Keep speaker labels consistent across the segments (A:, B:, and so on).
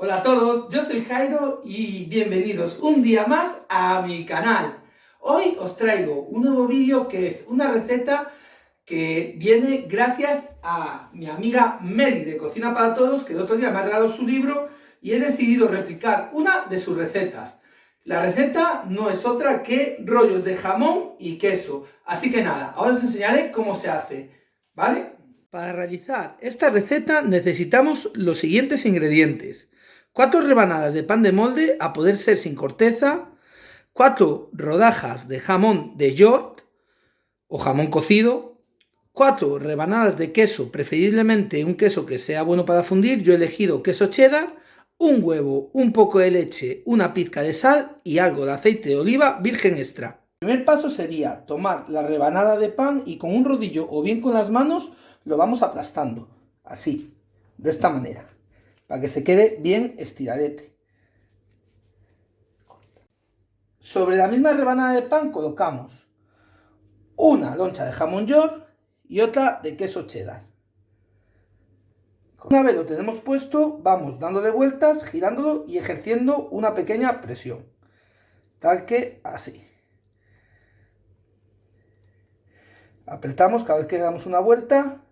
A: Hola a todos, yo soy Jairo y bienvenidos un día más a mi canal. Hoy os traigo un nuevo vídeo que es una receta que viene gracias a mi amiga Mary de Cocina para Todos, que el otro día me ha regalado su libro y he decidido replicar una de sus recetas. La receta no es otra que rollos de jamón y queso. Así que nada, ahora os enseñaré cómo se hace, ¿vale? Para realizar esta receta necesitamos los siguientes ingredientes. 4 rebanadas de pan de molde, a poder ser sin corteza, 4 rodajas de jamón de York o jamón cocido, 4 rebanadas de queso, preferiblemente un queso que sea bueno para fundir, yo he elegido queso cheddar, un huevo, un poco de leche, una pizca de sal y algo de aceite de oliva virgen extra. El primer paso sería tomar la rebanada de pan y con un rodillo o bien con las manos lo vamos aplastando, así, de esta manera, para que se quede bien estiradete. Sobre la misma rebanada de pan colocamos una loncha de jamón york y otra de queso cheddar. Una vez lo tenemos puesto, vamos dándole vueltas, girándolo y ejerciendo una pequeña presión. Tal que así. Apretamos cada vez que damos una vuelta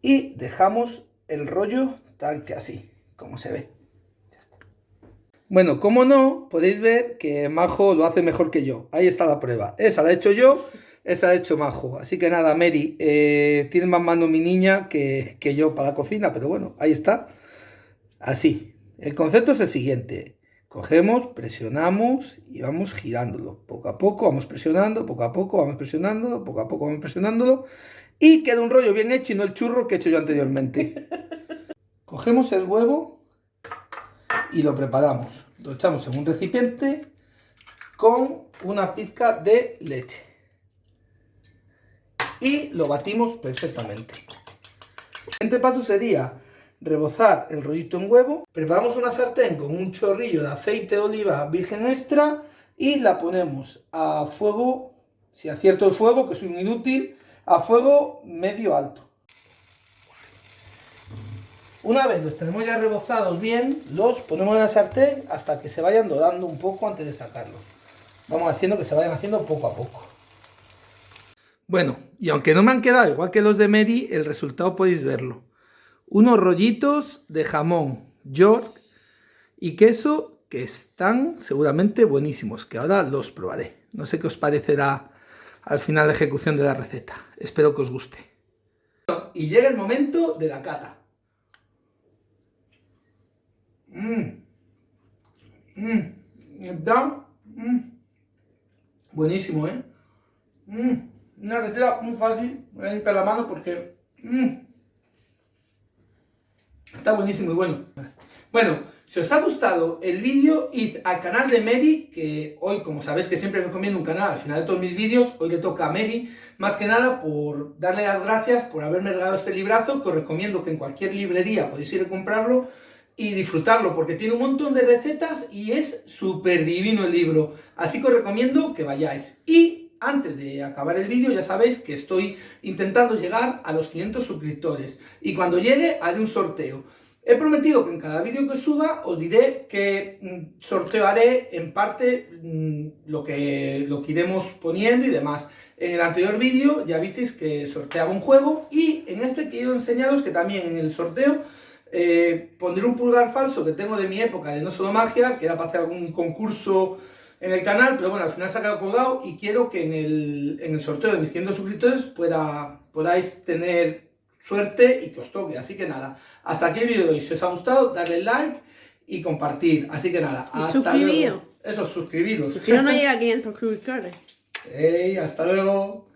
A: y dejamos el rollo tal que así, como se ve. Bueno, como no, podéis ver que Majo lo hace mejor que yo. Ahí está la prueba. Esa la he hecho yo, esa la ha hecho Majo. Así que nada, Mary, eh, tiene más mano mi niña que, que yo para la cocina, pero bueno, ahí está. Así. El concepto es el siguiente. Cogemos, presionamos y vamos girándolo. Poco a poco vamos presionando, poco a poco vamos presionándolo, poco a poco vamos presionándolo. Y queda un rollo bien hecho y no el churro que he hecho yo anteriormente. Cogemos el huevo y lo preparamos. Lo echamos en un recipiente con una pizca de leche. Y lo batimos perfectamente. El siguiente paso sería rebozar el rollito en huevo. Preparamos una sartén con un chorrillo de aceite de oliva virgen extra y la ponemos a fuego, si acierto el fuego, que es un inútil, a fuego medio alto. Una vez los tenemos ya rebozados bien, los ponemos en la sartén hasta que se vayan dorando un poco antes de sacarlos. Vamos haciendo que se vayan haciendo poco a poco. Bueno, y aunque no me han quedado igual que los de Mary, el resultado podéis verlo. Unos rollitos de jamón York y queso que están seguramente buenísimos, que ahora los probaré. No sé qué os parecerá al final de ejecución de la receta. Espero que os guste. Y llega el momento de la cata. Mmm. Mmm. Está mmm. buenísimo, ¿eh? Mmm. Una receta muy fácil. Voy a limpiar la mano porque... Mmm. Está buenísimo y bueno. Bueno, si os ha gustado el vídeo, id al canal de Mary, que hoy, como sabéis que siempre recomiendo un canal al final de todos mis vídeos, hoy le toca a Mary, más que nada por darle las gracias por haberme regalado este librazo, que os recomiendo que en cualquier librería podéis ir a comprarlo y disfrutarlo, porque tiene un montón de recetas y es súper divino el libro, así que os recomiendo que vayáis. Y antes de acabar el vídeo ya sabéis que estoy intentando llegar a los 500 suscriptores y cuando llegue haré un sorteo. He prometido que en cada vídeo que suba os diré que mm, sortearé en parte mm, lo, que, lo que iremos poniendo y demás. En el anterior vídeo ya visteis que sorteaba un juego y en este quiero enseñaros que también en el sorteo eh, pondré un pulgar falso que tengo de mi época de No Solo Magia, que era para hacer algún concurso en el canal, pero bueno, al final se ha quedado colgado y quiero que en el, en el sorteo de mis 500 suscriptores pueda, podáis tener suerte y que os toque. Así que nada, hasta aquí el vídeo de hoy. Si os ha gustado, darle like y compartir. Así que nada, hasta luego. Eso, suscribiros.
B: Si no, no llega a 500 suscriptores.
A: Hey, hasta luego.